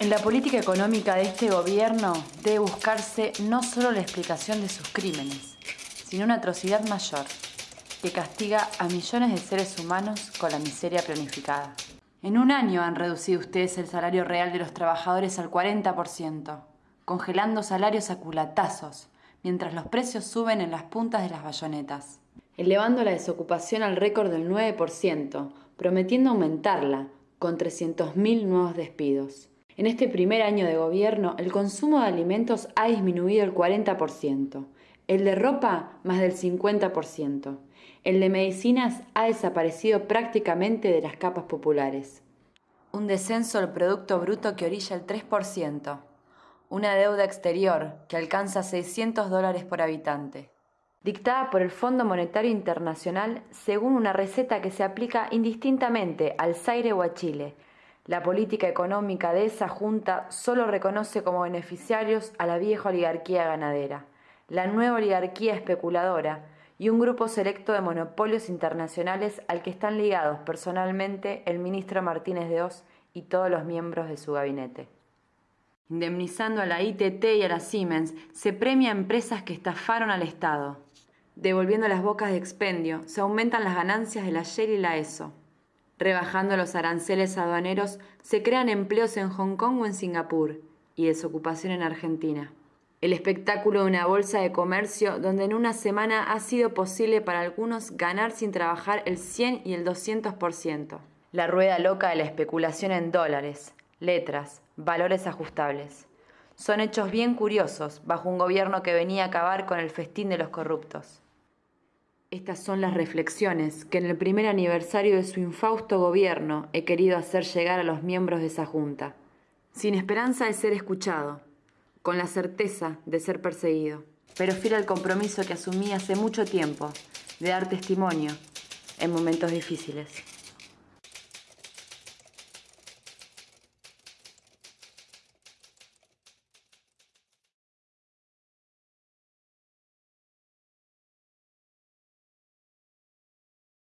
En la política económica de este gobierno debe buscarse no solo la explicación de sus crímenes, sino una atrocidad mayor que castiga a millones de seres humanos con la miseria planificada. En un año han reducido ustedes el salario real de los trabajadores al 40%, congelando salarios a culatazos, mientras los precios suben en las puntas de las bayonetas, elevando la desocupación al récord del 9%, prometiendo aumentarla con 300.000 nuevos despidos. En este primer año de gobierno, el consumo de alimentos ha disminuido el 40%, el de ropa más del 50%, el de medicinas ha desaparecido prácticamente de las capas populares. Un descenso del Producto Bruto que orilla el 3%, una deuda exterior que alcanza 600 dólares por habitante, dictada por el Fondo Monetario Internacional según una receta que se aplica indistintamente al Zaire o a Chile, la política económica de esa junta solo reconoce como beneficiarios a la vieja oligarquía ganadera, la nueva oligarquía especuladora y un grupo selecto de monopolios internacionales al que están ligados personalmente el ministro Martínez de Oz y todos los miembros de su gabinete. Indemnizando a la ITT y a la Siemens, se premia a empresas que estafaron al Estado. Devolviendo las bocas de expendio, se aumentan las ganancias de la Shell y la ESO. Rebajando los aranceles aduaneros, se crean empleos en Hong Kong o en Singapur y desocupación en Argentina. El espectáculo de una bolsa de comercio donde en una semana ha sido posible para algunos ganar sin trabajar el 100 y el 200%. La rueda loca de la especulación en dólares, letras, valores ajustables. Son hechos bien curiosos bajo un gobierno que venía a acabar con el festín de los corruptos. Estas son las reflexiones que en el primer aniversario de su infausto gobierno he querido hacer llegar a los miembros de esa junta, sin esperanza de ser escuchado, con la certeza de ser perseguido, pero fiel al compromiso que asumí hace mucho tiempo de dar testimonio en momentos difíciles.